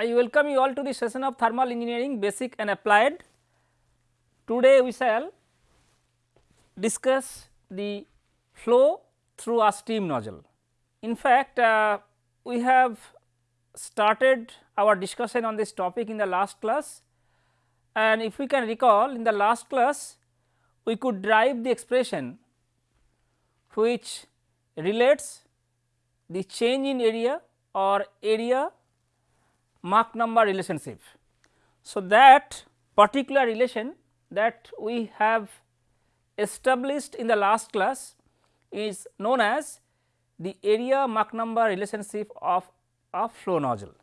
I welcome you all to the session of thermal engineering basic and applied. Today we shall discuss the flow through a steam nozzle. In fact, uh, we have started our discussion on this topic in the last class and if we can recall in the last class we could derive the expression which relates the change in area or area Mach number relationship. So, that particular relation that we have established in the last class is known as the area Mach number relationship of a flow nozzle.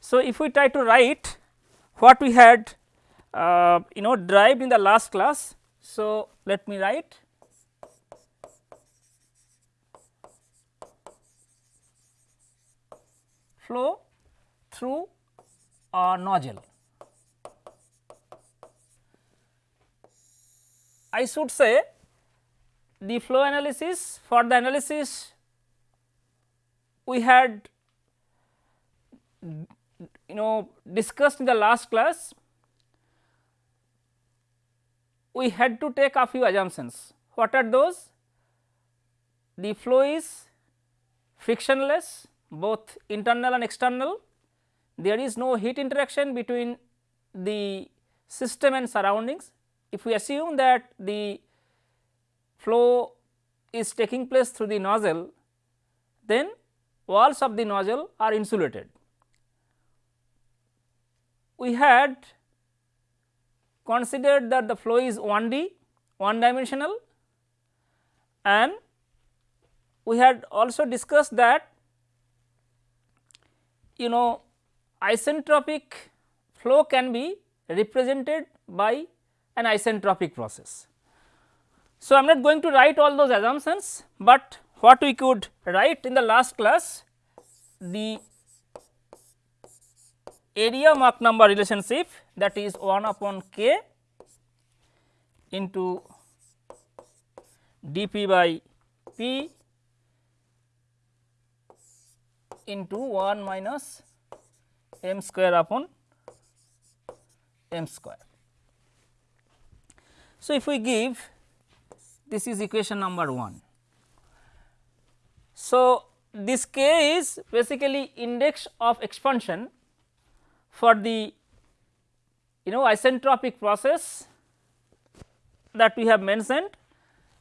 So, if we try to write what we had uh, you know derived in the last class. So, let me write flow through a nozzle. I should say the flow analysis for the analysis we had you know discussed in the last class we had to take a few assumptions. What are those? The flow is frictionless both internal and external, there is no heat interaction between the system and surroundings. If we assume that the flow is taking place through the nozzle, then walls of the nozzle are insulated. We had considered that the flow is 1D, one dimensional and we had also discussed that you know isentropic flow can be represented by an isentropic process. So, I am not going to write all those assumptions, but what we could write in the last class the area Mach number relationship that is 1 upon k into dp by p into 1 minus m square upon m square. So, if we give this is equation number 1. So, this k is basically index of expansion for the you know isentropic process that we have mentioned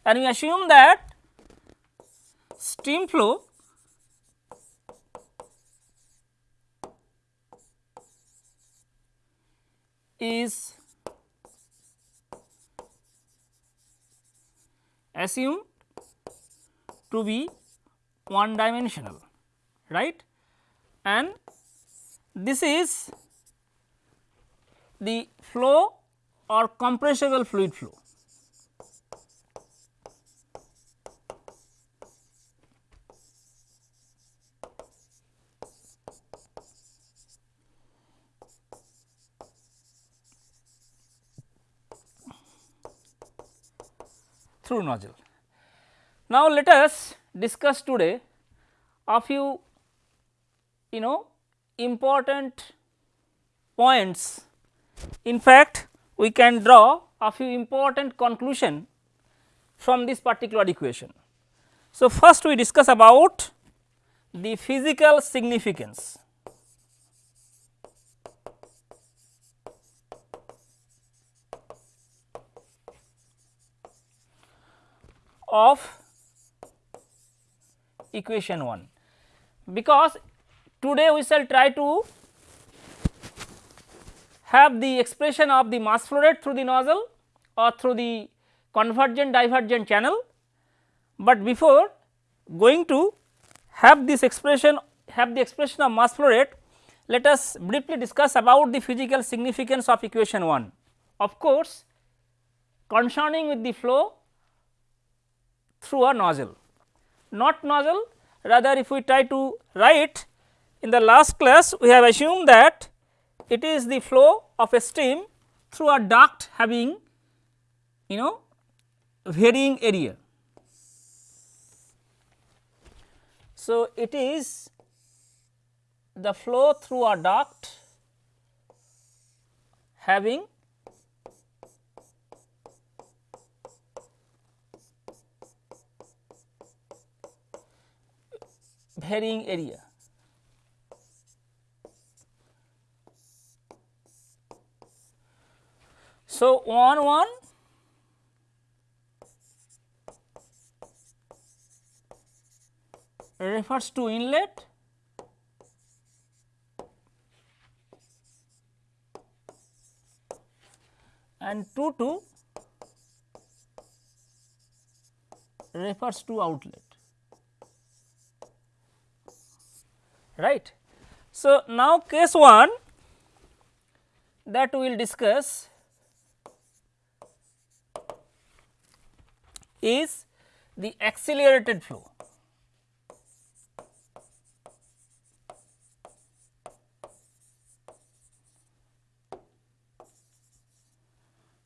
and we assume that stream flow is assumed to be one dimensional right and this is the flow or compressible fluid flow. Through nozzle. Now, let us discuss today a few you know important points. In fact, we can draw a few important conclusion from this particular equation. So, first we discuss about the physical significance of equation 1 because today we shall try to have the expression of the mass flow rate through the nozzle or through the convergent divergent channel, but before going to have this expression have the expression of mass flow rate let us briefly discuss about the physical significance of equation 1. Of course, concerning with the flow through a nozzle, not nozzle rather if we try to write in the last class we have assumed that it is the flow of a stream through a duct having you know varying area. So, it is the flow through a duct having varying area. So, 1 1 refers to inlet. And 2 2 refers to outlet right. So, now case 1 that we will discuss is the accelerated flow.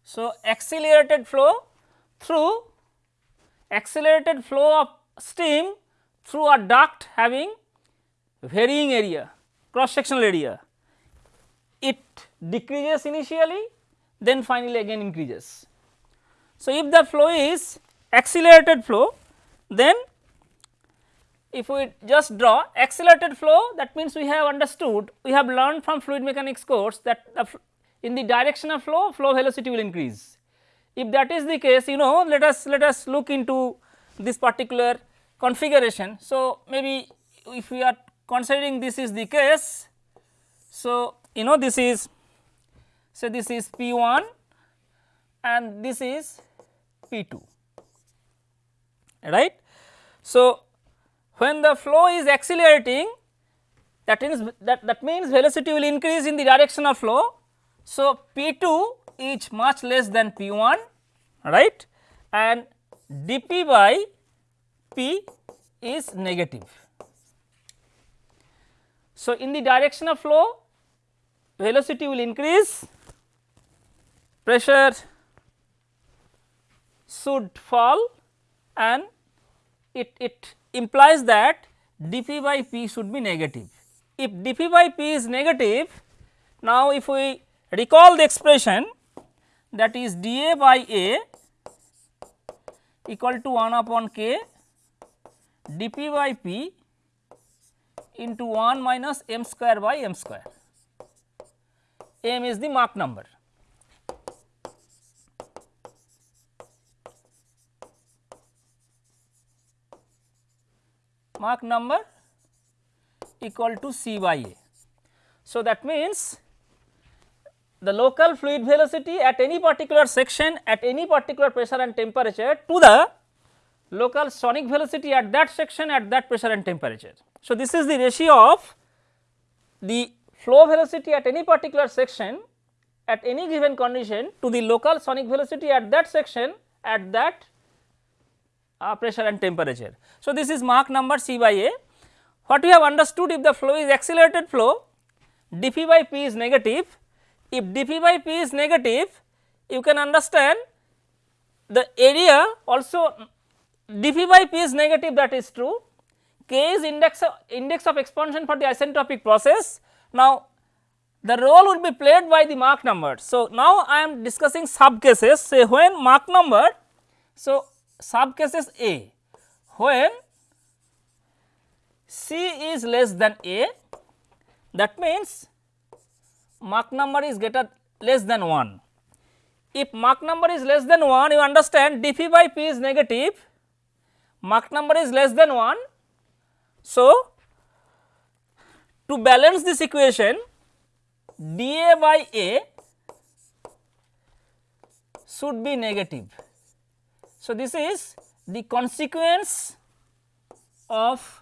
So, accelerated flow through accelerated flow of steam through a duct having varying area cross sectional area. It decreases initially then finally again increases. So, if the flow is accelerated flow then if we just draw accelerated flow that means we have understood we have learned from fluid mechanics course that the in the direction of flow, flow velocity will increase. If that is the case, you know let us let us look into this particular configuration. So, maybe if we are considering this is the case, so you know this is say this is P 1 and this is P 2 right. So, when the flow is accelerating that means that, that means velocity will increase in the direction of flow so, P 2 is much less than P 1 right and dP by P is negative. So, in the direction of flow velocity will increase, pressure should fall and it, it implies that dP by P should be negative. If dP by P is negative, now if we Recall the expression that is dA by A equal to 1 upon k dP by P into 1 minus m square by m square. m is the Mach number. Mach number equal to C by A. So, that means the local fluid velocity at any particular section at any particular pressure and temperature to the local sonic velocity at that section at that pressure and temperature. So, this is the ratio of the flow velocity at any particular section at any given condition to the local sonic velocity at that section at that uh, pressure and temperature. So, this is Mach number C by A. What we have understood if the flow is accelerated flow dP by P is negative if dP by P is negative you can understand the area also dP by P is negative that is true K is index of, index of expansion for the isentropic process. Now, the role will be played by the Mach number. So, now I am discussing sub cases say when Mach number. So, sub cases A when C is less than A that means Mach number is greater less than 1. If Mach number is less than 1 you understand dP by P is negative, Mach number is less than 1. So, to balance this equation dA by A should be negative. So, this is the consequence of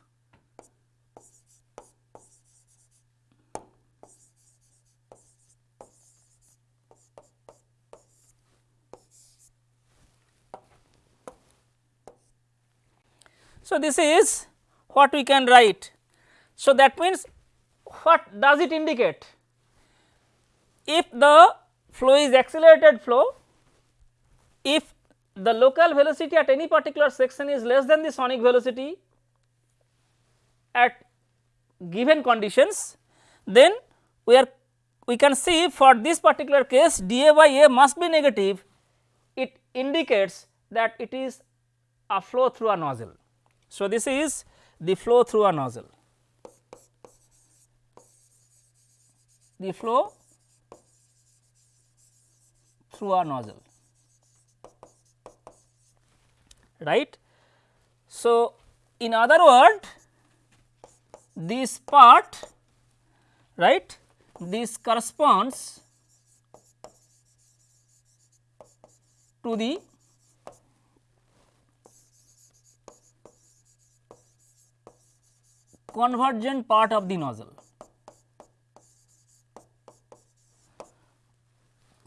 So, this is what we can write. So, that means what does it indicate? If the flow is accelerated flow, if the local velocity at any particular section is less than the sonic velocity at given conditions then we are we can see for this particular case dA by A must be negative it indicates that it is a flow through a nozzle. So, this is the flow through a nozzle the flow through a nozzle right. So, in other word this part right this corresponds to the convergent part of the nozzle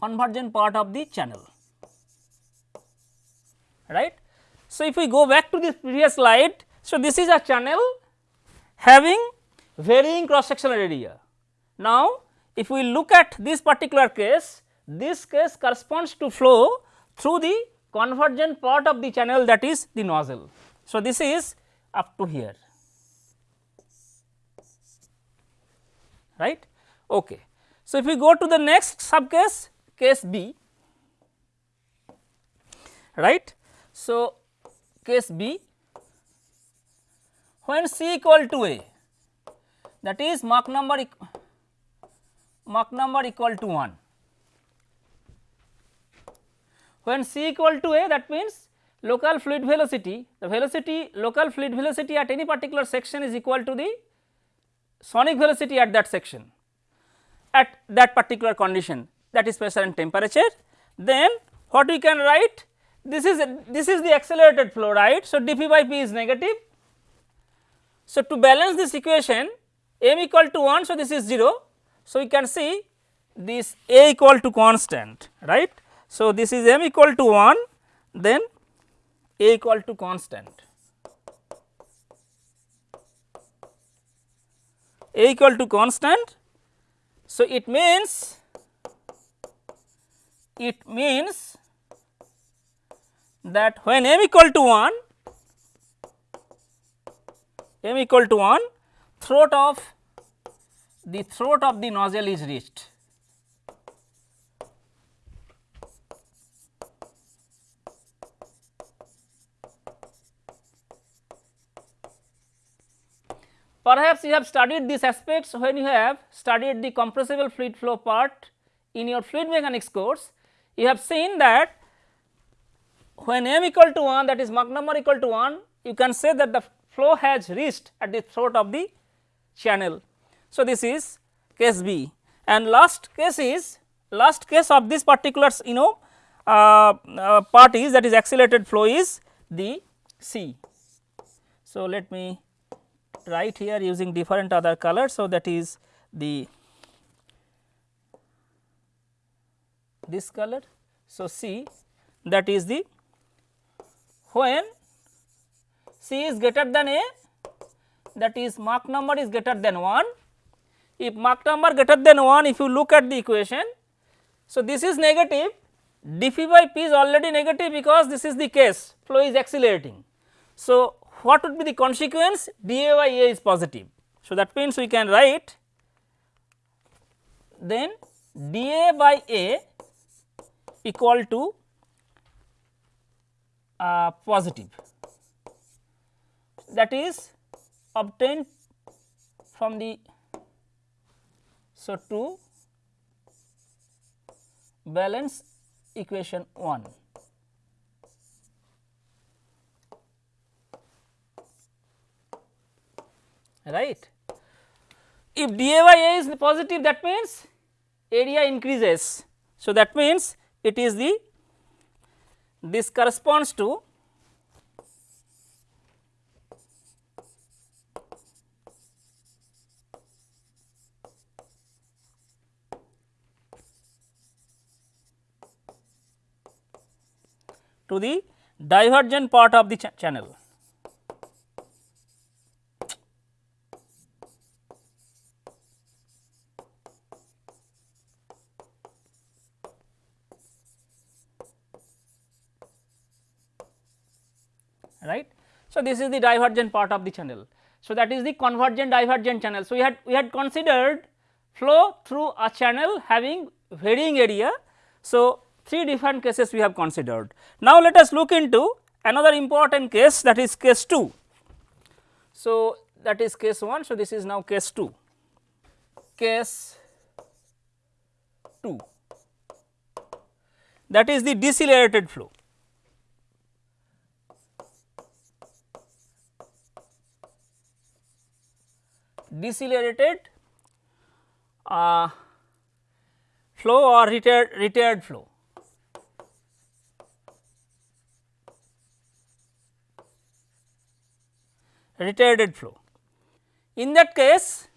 convergent part of the channel right. So, if we go back to the previous slide, so this is a channel having varying cross sectional area. Now, if we look at this particular case, this case corresponds to flow through the convergent part of the channel that is the nozzle. So, this is up to here right. Okay. So, if we go to the next sub case, case B right. So, case B when C equal to A that is Mach number Mach number equal to 1. When C equal to A that means local fluid velocity the velocity local fluid velocity at any particular section is equal to the sonic velocity at that section at that particular condition that is pressure and temperature. Then what we can write this is this is the accelerated flow right. So, dP by P is negative. So, to balance this equation m equal to 1 so this is 0 so, we can see this A equal to constant right. So, this is m equal to 1 then A equal to constant. A equal to constant. So, it means it means that when m equal to 1 m equal to 1 throat of the throat of the nozzle is reached. Perhaps you have studied these aspects when you have studied the compressible fluid flow part in your fluid mechanics course. You have seen that when m equal to 1 that is Mach number equal to 1 you can say that the flow has reached at the throat of the channel so, this is case B and last case is last case of this particular you know uh, uh, part is that is accelerated flow is the C. So, let me write here using different other colors. So, that is the this color. So, C that is the when C is greater than A that is Mach number is greater than 1 if Mach number greater than 1 if you look at the equation. So, this is negative dP by P is already negative because this is the case flow is accelerating. So, what would be the consequence dA by A is positive. So, that means we can write then dA by A equal to uh, positive that is obtained from the so, to balance equation 1. Right. If dA by A is positive that means area increases. So, that means it is the this corresponds to to the divergent part of the ch channel. right. So, this is the divergent part of the channel. So, that is the convergent divergent channel. So, we had we had considered flow through a channel having varying area. So, three different cases we have considered. Now, let us look into another important case that is case 2. So, that is case 1. So, this is now case 2 case 2 that is the decelerated flow. Decelerated uh, flow or retired, retired flow. retarded flow. In that case,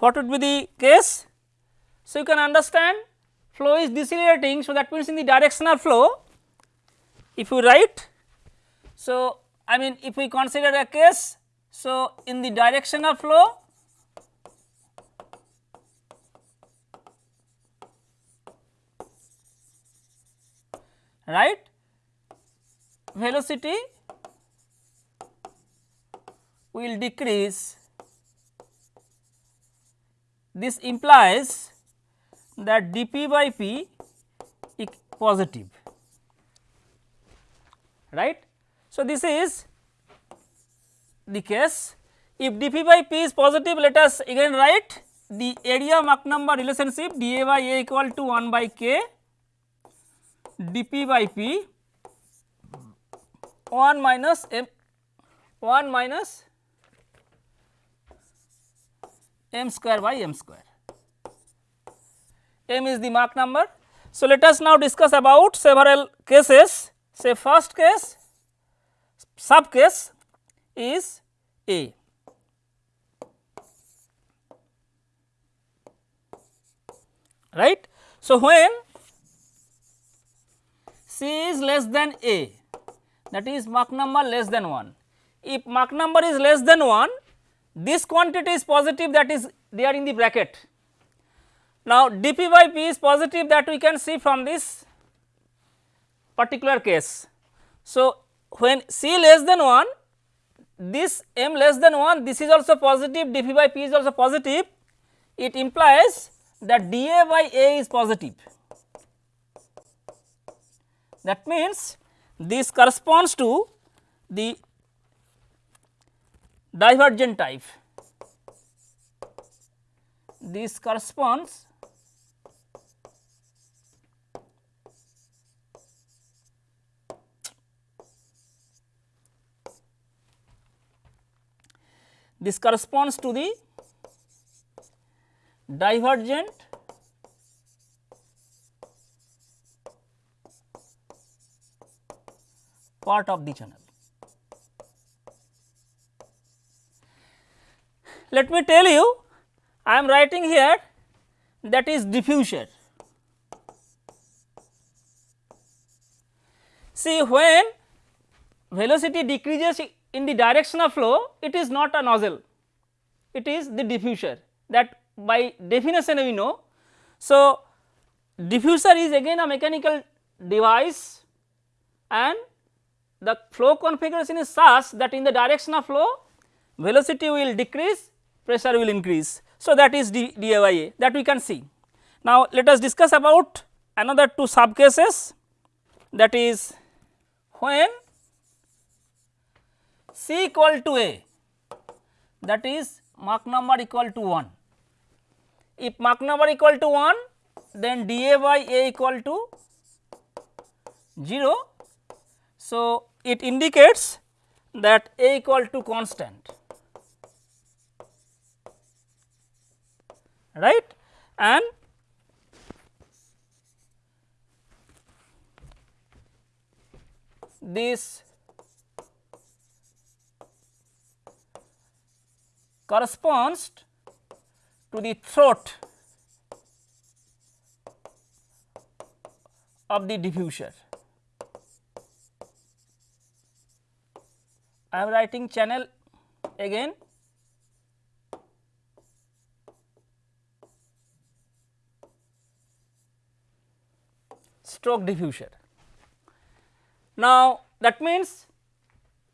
what would be the case? So, you can understand flow is decelerating. So, that means in the directional flow, if you write, so I mean if we consider a case, so in the direction of flow, right? Velocity will decrease. This implies that dp by p is positive right. So, this is the case. If dp by p is positive let us again write the area Mach number relationship dA by A equal to 1 by k D P by P one minus M one minus M square by M square M is the mark number so let us now discuss about several cases से first case sub case is a right so when C is less than A that is Mach number less than 1. If Mach number is less than 1 this quantity is positive that is there in the bracket. Now, dP by P is positive that we can see from this particular case. So, when C less than 1 this m less than 1 this is also positive dP by P is also positive it implies that dA by A is positive. That means, this corresponds to the divergent type. This corresponds this corresponds to the divergent part of the channel. Let me tell you I am writing here that is diffuser. See when velocity decreases in the direction of flow it is not a nozzle it is the diffuser that by definition we know. So, diffuser is again a mechanical device and the flow configuration is such that in the direction of flow velocity will decrease pressure will increase. So, that is d, that we can see. Now, let us discuss about another two sub cases that is when C equal to A that is Mach number equal to 1. If Mach number equal to 1 then dA by A equal to 0. So, it indicates that A equal to constant. right and this corresponds to the throat of the diffuser. I am writing channel again stroke diffuser. Now, that means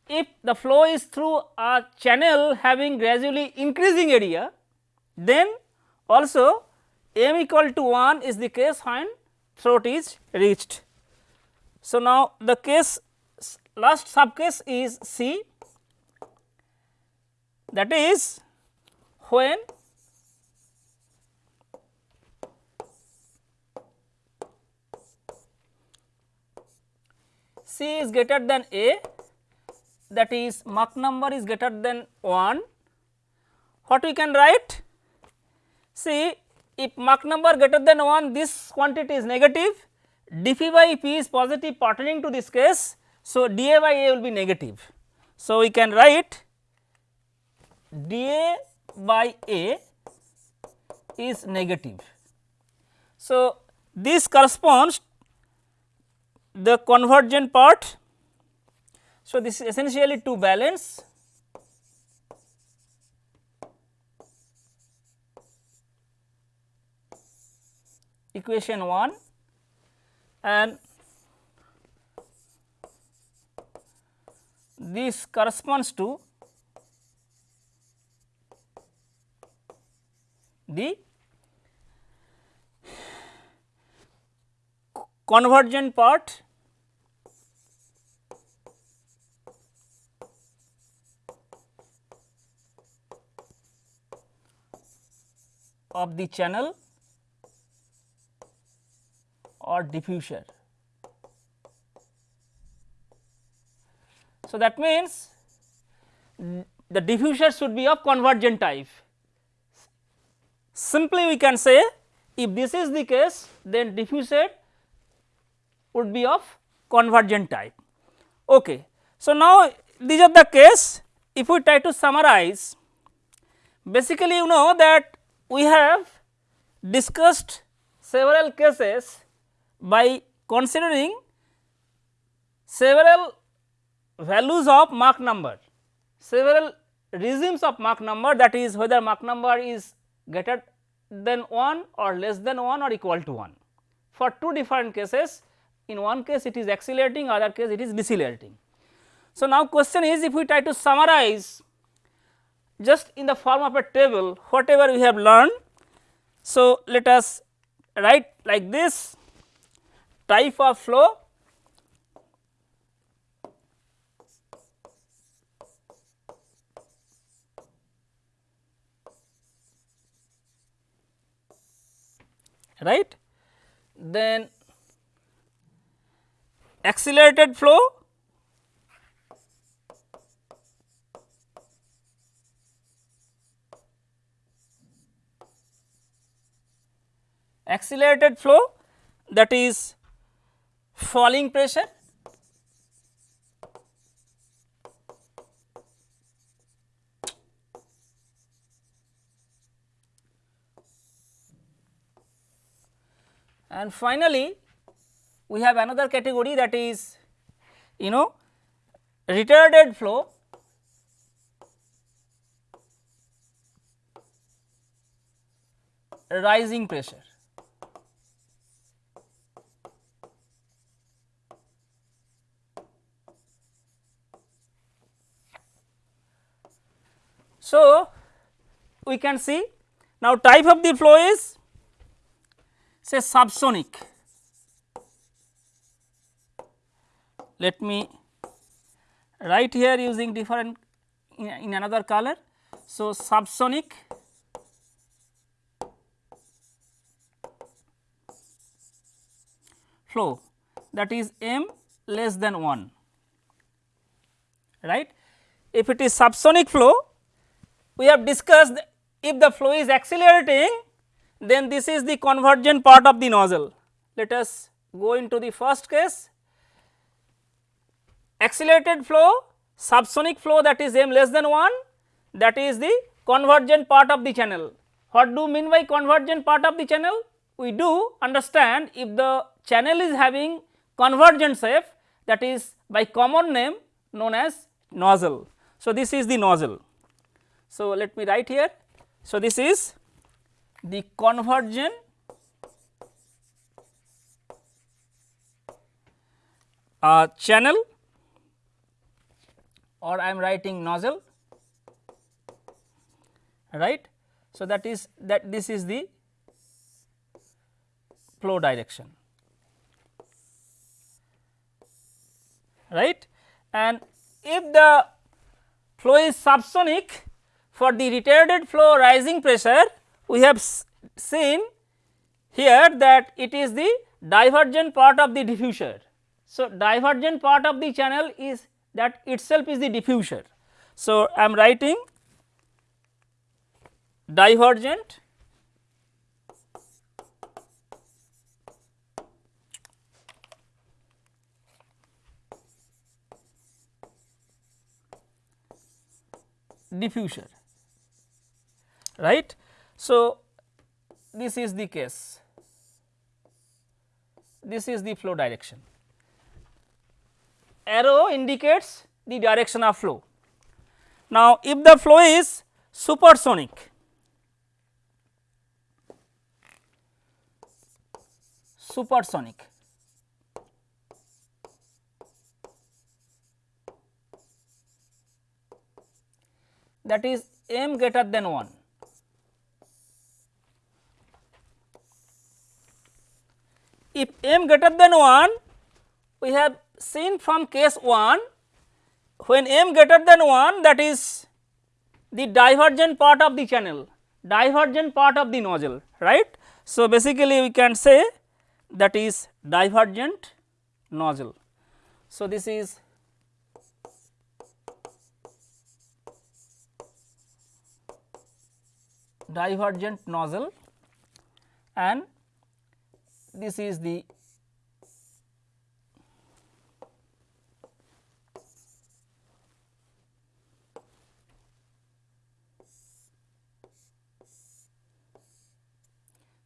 if the flow is through a channel having gradually increasing area then also m equal to 1 is the case when throat is reached. So, now the case last sub case is C that is when C is greater than A that is Mach number is greater than 1 what we can write see if Mach number greater than 1 this quantity is negative dp by p is positive pertaining to this case. So, dA by A will be negative. So, we can write dA by A is negative. So, this corresponds the convergent part. So, this is essentially to balance equation 1 and this corresponds to the convergent part of the channel or diffuser. So, that means the diffuser should be of convergent type. Simply we can say if this is the case then diffuser would be of convergent type. Okay. So, now these are the case if we try to summarize basically you know that we have discussed several cases by considering several values of Mach number, several regimes of Mach number that is whether Mach number is greater than 1 or less than 1 or equal to 1. For two different cases in one case it is accelerating other case it is decelerating. So, now question is if we try to summarize just in the form of a table whatever we have learned. So, let us write like this type of flow right? Then accelerated flow. Accelerated flow that is falling pressure and finally we have another category that is you know retarded flow. Rising pressure. So, we can see now type of the flow is say subsonic. Let me write here using different in, in another color. So, subsonic flow that is m less than 1 right. If it is subsonic flow we have discussed if the flow is accelerating then this is the convergent part of the nozzle. Let us go into the first case accelerated flow subsonic flow that is m less than 1 that is the convergent part of the channel. What do mean by convergent part of the channel? We do understand if the channel is having convergent shape that is by common name known as nozzle. So, this is the nozzle. So, let me write here. So, this is the convergent uh, channel or I am writing nozzle right. So, that is that this is the flow direction right and if the flow is subsonic for the retarded flow rising pressure we have seen here that it is the divergent part of the diffuser. So, divergent part of the channel is that itself is the diffuser. So, I am writing divergent diffuser right. So, this is the case. This is the flow direction. Arrow indicates the direction of flow. Now, if the flow is supersonic supersonic that is m greater than 1 if m greater than 1 we have seen from case 1 when m greater than 1 that is the divergent part of the channel divergent part of the nozzle right. So, basically we can say that is divergent nozzle. So, this is divergent nozzle and this is the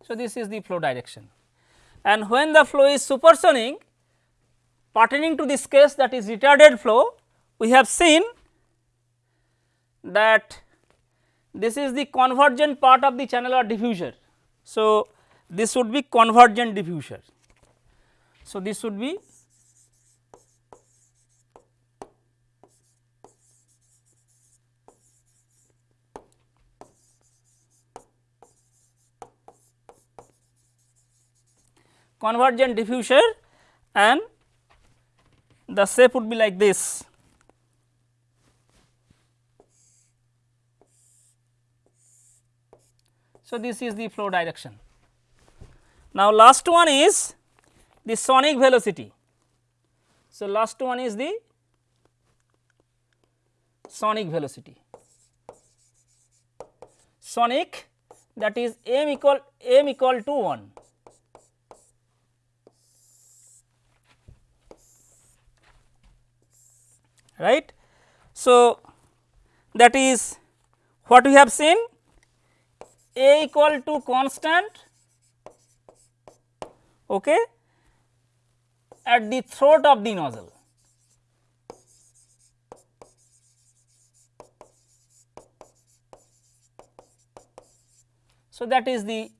So, this is the flow direction and when the flow is supersonic pertaining to this case that is retarded flow we have seen that this is the convergent part of the channel or diffuser. So, this would be convergent diffuser. So, this would be convergent diffuser and the shape would be like this. So, this is the flow direction. Now, last one is the sonic velocity. So, last one is the sonic velocity. Sonic that is m equal m equal to 1. Right. So, that is what we have seen a equal to constant okay, at the throat of the nozzle. So, that is the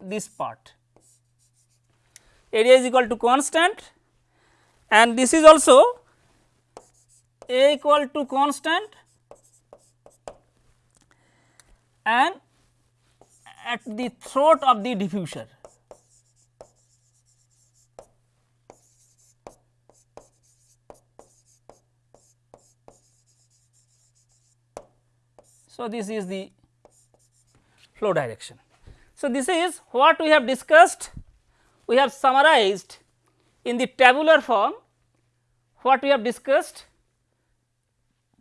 this part area is equal to constant and this is also a equal to constant and at the throat of the diffuser. So, this is the flow direction. So, this is what we have discussed, we have summarized in the tabular form what we have discussed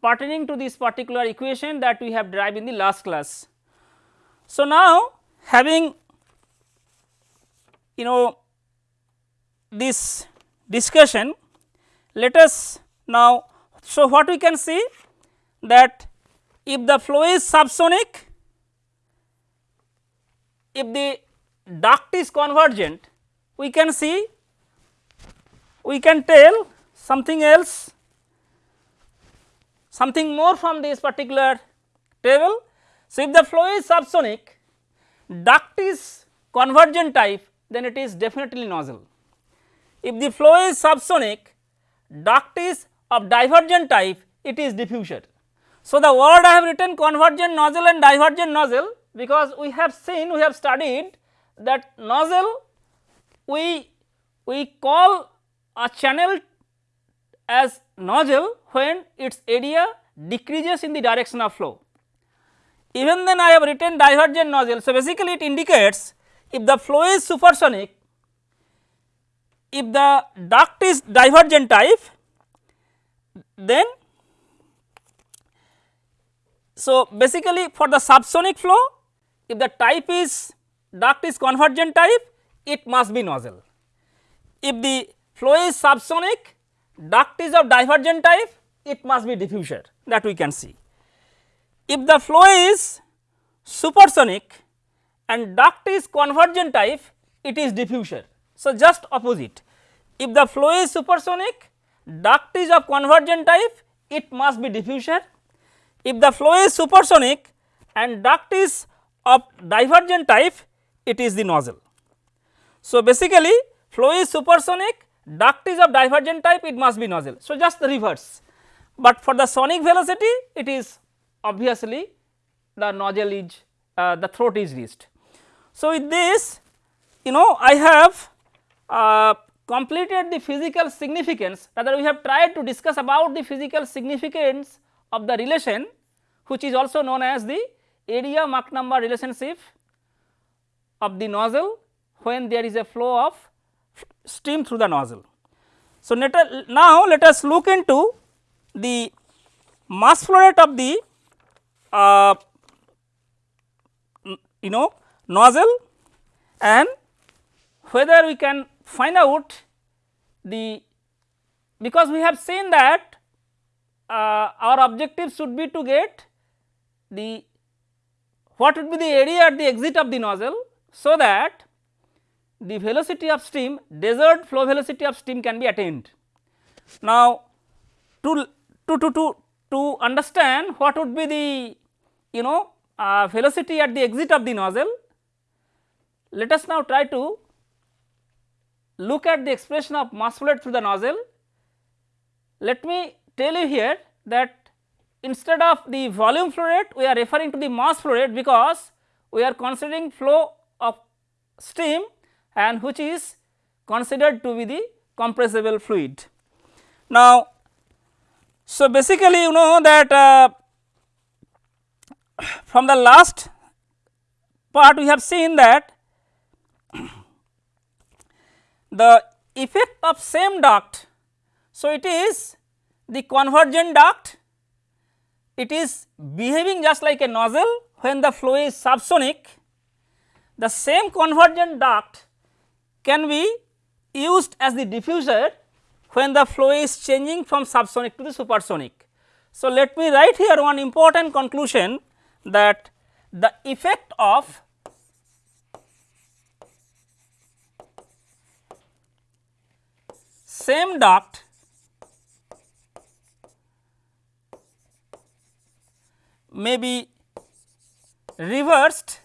pertaining to this particular equation that we have derived in the last class. So, now having you know this discussion let us now so what we can see that if the flow is subsonic, if the duct is convergent, we can see, we can tell something else, something more from this particular table. So, if the flow is subsonic, duct is convergent type, then it is definitely nozzle. If the flow is subsonic, duct is of divergent type, it is diffuser. So, the word I have written convergent nozzle and divergent nozzle because we have seen we have studied that nozzle we we call a channel as nozzle when its area decreases in the direction of flow. Even then I have written divergent nozzle. So, basically it indicates if the flow is supersonic, if the duct is divergent type, then so basically for the subsonic flow, if the type is duct is convergent type, it must be nozzle. If the flow is subsonic, duct is of divergent type, it must be diffuser that we can see. If the flow is supersonic and duct is convergent type, it is diffuser. So, just opposite. If the flow is supersonic, duct is of convergent type, it must be diffuser. If the flow is supersonic and duct is of divergent type, it is the nozzle. So, basically flow is supersonic, duct is of divergent type, it must be nozzle. So, just the reverse, but for the sonic velocity, it is obviously the nozzle is uh, the throat is reached. So, with this you know I have uh, completed the physical significance rather we have tried to discuss about the physical significance of the relation which is also known as the area Mach number relationship of the nozzle when there is a flow of steam through the nozzle. So, now let us look into the mass flow rate of the uh, you know nozzle and whether we can find out the because we have seen that uh, our objective should be to get the what would be the area at the exit of the nozzle so that the velocity of steam desired flow velocity of steam can be attained. Now, to, to, to, to, to understand what would be the you know uh, velocity at the exit of the nozzle, let us now try to look at the expression of mass flow rate through the nozzle. Let me tell you here that instead of the volume flow rate we are referring to the mass flow rate because we are considering flow of steam and which is considered to be the compressible fluid. Now, so basically you know that uh, from the last part we have seen that the effect of same duct. So, it is the convergent duct it is behaving just like a nozzle when the flow is subsonic the same convergent duct can be used as the diffuser when the flow is changing from subsonic to the supersonic. So, let me write here one important conclusion that the effect of same duct may be reversed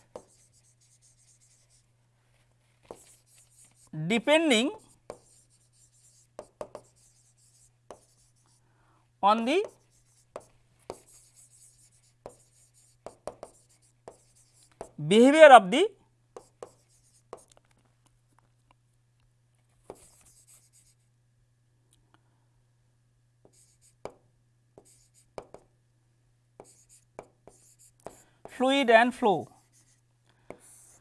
depending on the behavior of the fluid and flow.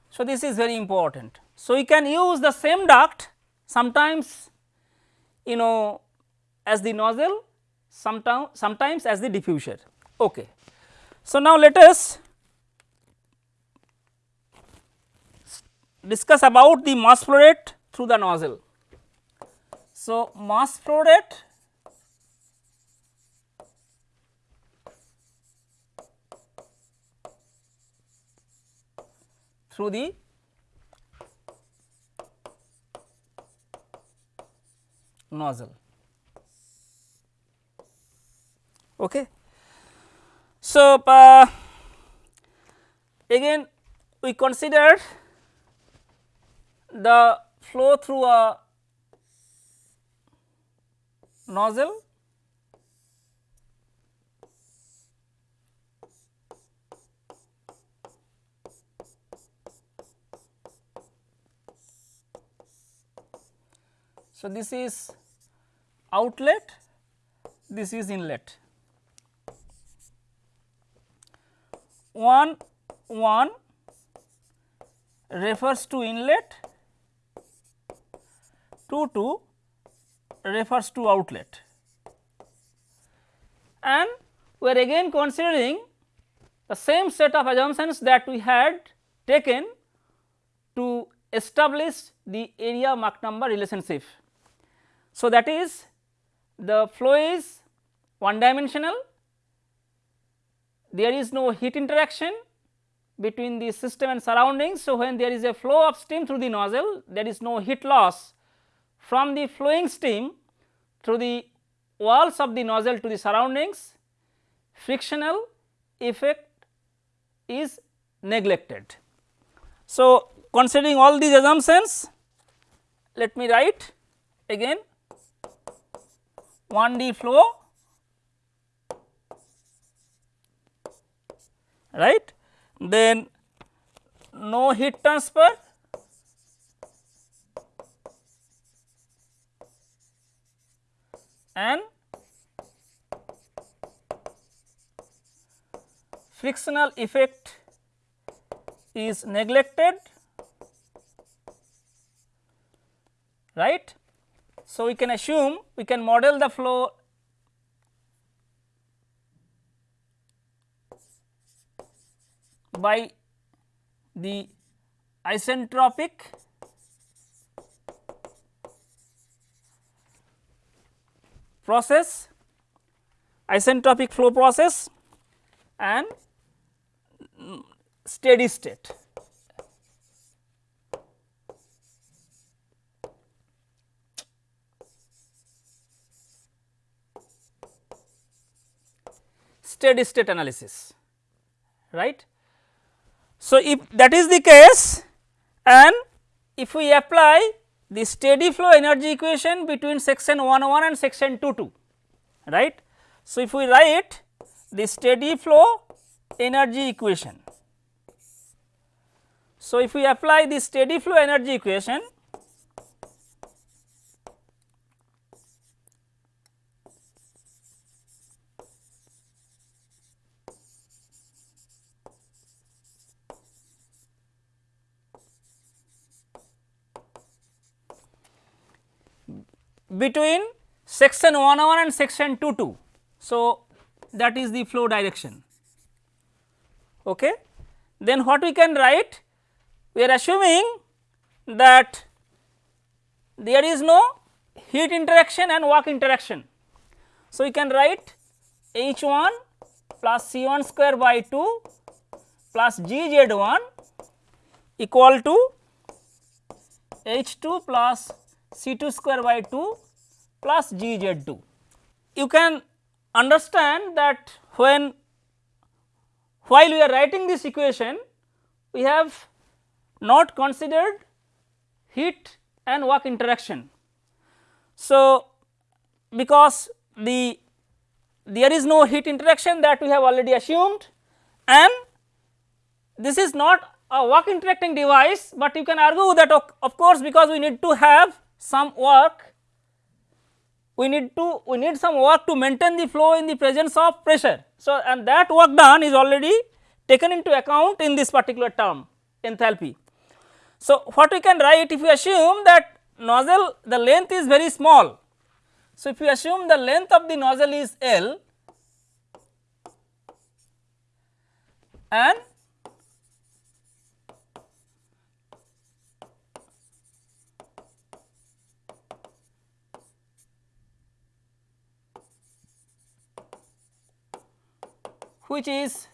So, this is very important. So, we can use the same duct sometimes you know as the nozzle sometimes sometimes as the diffuser. Okay. So, now let us discuss about the mass flow rate through the nozzle. So, mass flow rate through the nozzle. Okay. So, uh, again we consider the flow through a nozzle So, this is outlet, this is inlet. 1 1 refers to inlet, 2 2 refers to outlet and we are again considering the same set of assumptions that we had taken to establish the area Mach number relationship. So, that is the flow is one dimensional, there is no heat interaction between the system and surroundings. So, when there is a flow of steam through the nozzle there is no heat loss from the flowing steam through the walls of the nozzle to the surroundings frictional effect is neglected. So, considering all these assumptions let me write again 1D flow right then no heat transfer and frictional effect is neglected right. So, we can assume we can model the flow by the isentropic process isentropic flow process and steady state. Steady state analysis right. So, if that is the case and if we apply the steady flow energy equation between section 1 1 and section 2 2 right. So, if we write the steady flow energy equation. So, if we apply the steady flow energy equation between section 101 and section 22. So, that is the flow direction. Okay. Then what we can write? We are assuming that there is no heat interaction and work interaction. So, we can write H 1 plus C 1 square by 2 plus G Z 1 equal to H 2 plus C 2 square by 2 plus G Z 2. You can understand that when while we are writing this equation we have not considered heat and work interaction. So, because the there is no heat interaction that we have already assumed and this is not a work interacting device, but you can argue that of course, because we need to have some work we need to we need some work to maintain the flow in the presence of pressure. So, and that work done is already taken into account in this particular term enthalpy. So, what we can write if we assume that nozzle the length is very small. So, if we assume the length of the nozzle is L and which is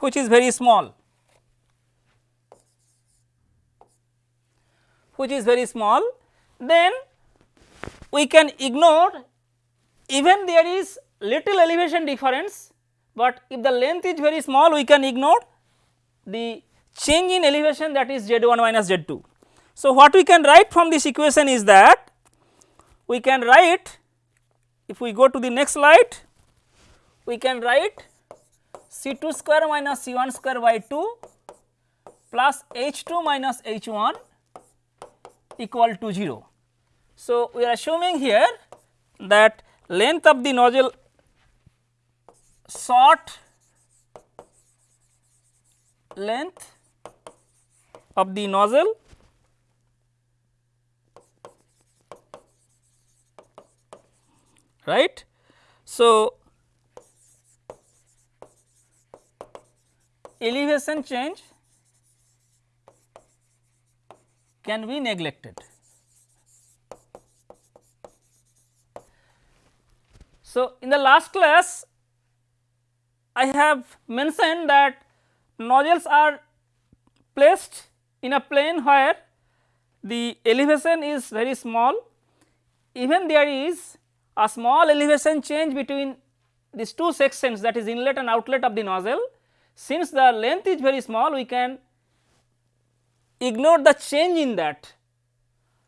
which is very small which is very small then we can ignore even there is little elevation difference, but if the length is very small we can ignore the change in elevation that is z 1 minus z 2. So, what we can write from this equation is that we can write if we go to the next slide we can write C 2 square minus C 1 square by 2 plus H 2 minus H 1 equal to 0. So, we are assuming here that length of the nozzle short length of the nozzle right. So, elevation change can be neglected. So, in the last class I have mentioned that nozzles are placed in a plane where the elevation is very small even there is a small elevation change between these two sections that is inlet and outlet of the nozzle since the length is very small we can ignore the change in that.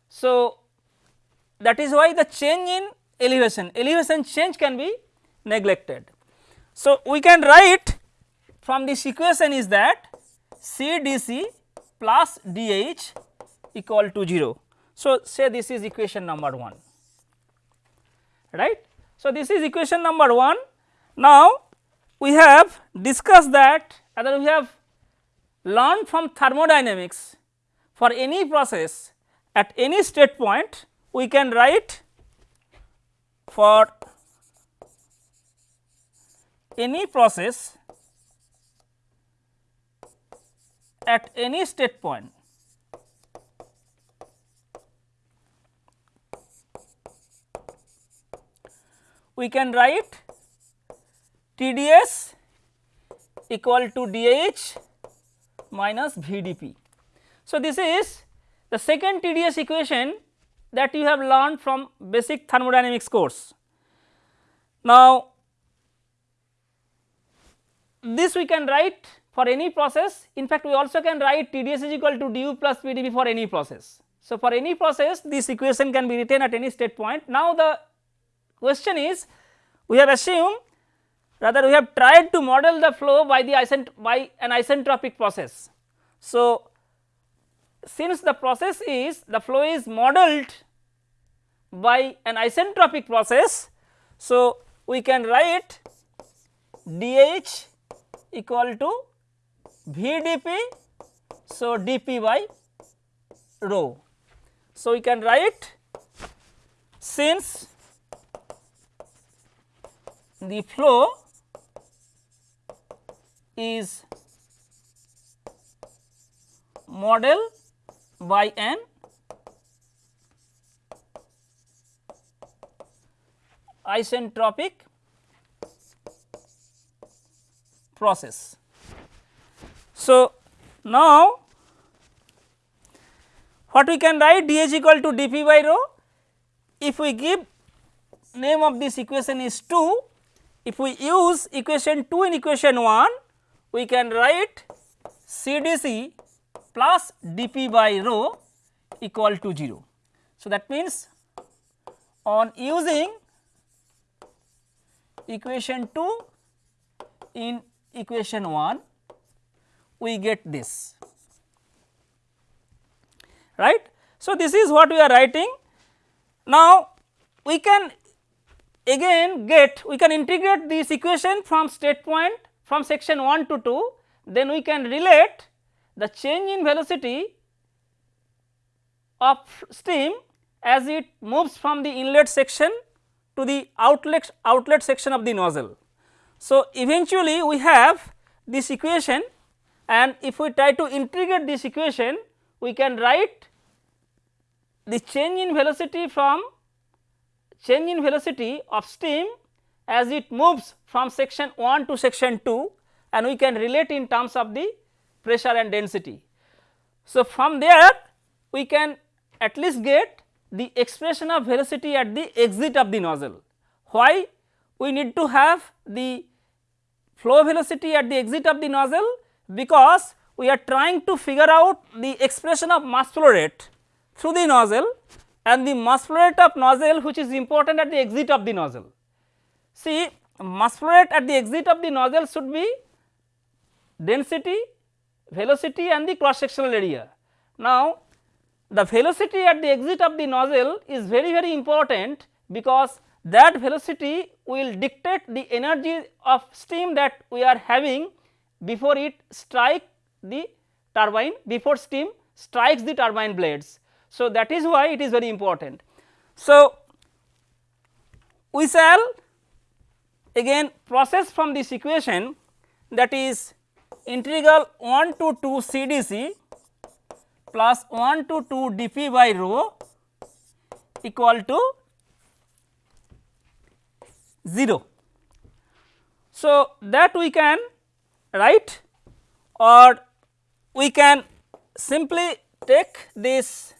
So, that is why the change in elevation, elevation change can be neglected. So, we can write from this equation is that C d c plus d h equal to 0. So, say this is equation number 1 right. So, this is equation number 1. Now, we have discussed that and we have learned from thermodynamics for any process at any state point we can write for any process at any state point we can write TDS equal to DH minus VDP. So, this is the second TDS equation that you have learned from basic thermodynamics course. Now, this we can write for any process in fact we also can write TDS is equal to du plus PdV for any process. So, for any process this equation can be written at any state point. Now, the question is we have assumed rather we have tried to model the flow by the isent by an isentropic process. So, since the process is the flow is modeled by an isentropic process. So, we can write dH equal to VdP, so dP by rho. So, we can write since the flow is model by an isentropic process. So, now what we can write dH equal to dP by rho if we give name of this equation is 2 if we use equation 2 in equation 1 we can write CDC plus dP by rho equal to 0. So, that means on using equation 2 in equation 1 we get this right. So, this is what we are writing. Now, we can again get we can integrate this equation from state point from section 1 to 2 then we can relate the change in velocity of steam as it moves from the inlet section to the outlet outlet section of the nozzle. So, eventually we have this equation and if we try to integrate this equation we can write the change in velocity from change in velocity of steam as it moves from section 1 to section 2 and we can relate in terms of the pressure and density. So, from there we can at least get the expression of velocity at the exit of the nozzle. Why we need to have the flow velocity at the exit of the nozzle because we are trying to figure out the expression of mass flow rate through the nozzle and the mass flow rate of nozzle which is important at the exit of the nozzle. See mass flow rate at the exit of the nozzle should be density, velocity and the cross sectional area. Now, the velocity at the exit of the nozzle is very very important because that velocity will dictate the energy of steam that we are having before it strike the turbine before steam strikes the turbine blades. So, that is why it is very important. So, we shall again process from this equation that is integral 1 to 2 CDC plus 1 to 2 dp by rho equal to 0. So, that we can write or we can simply take this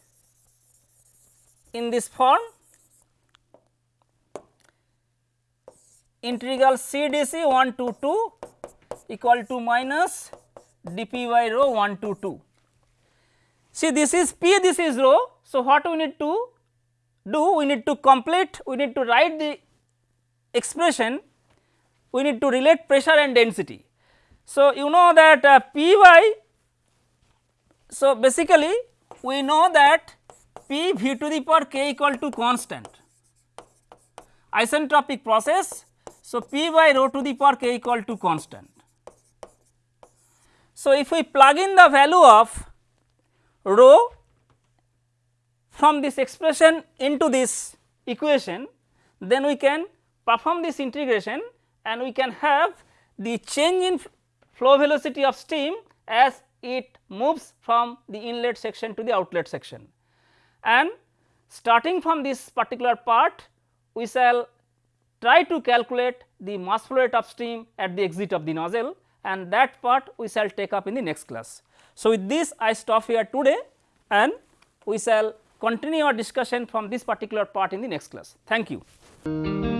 in this form integral C d c 1 to 2 equal to minus dp by rho 1 to 2. See this is P this is rho. So, what we need to do we need to complete we need to write the expression we need to relate pressure and density. So, you know that uh, P y so basically we know that P v to the power k equal to constant isentropic process. So, P by rho to the power k equal to constant. So, if we plug in the value of rho from this expression into this equation, then we can perform this integration and we can have the change in flow velocity of steam as it moves from the inlet section to the outlet section. And starting from this particular part we shall try to calculate the mass flow rate upstream at the exit of the nozzle and that part we shall take up in the next class. So, with this I stop here today and we shall continue our discussion from this particular part in the next class. Thank you.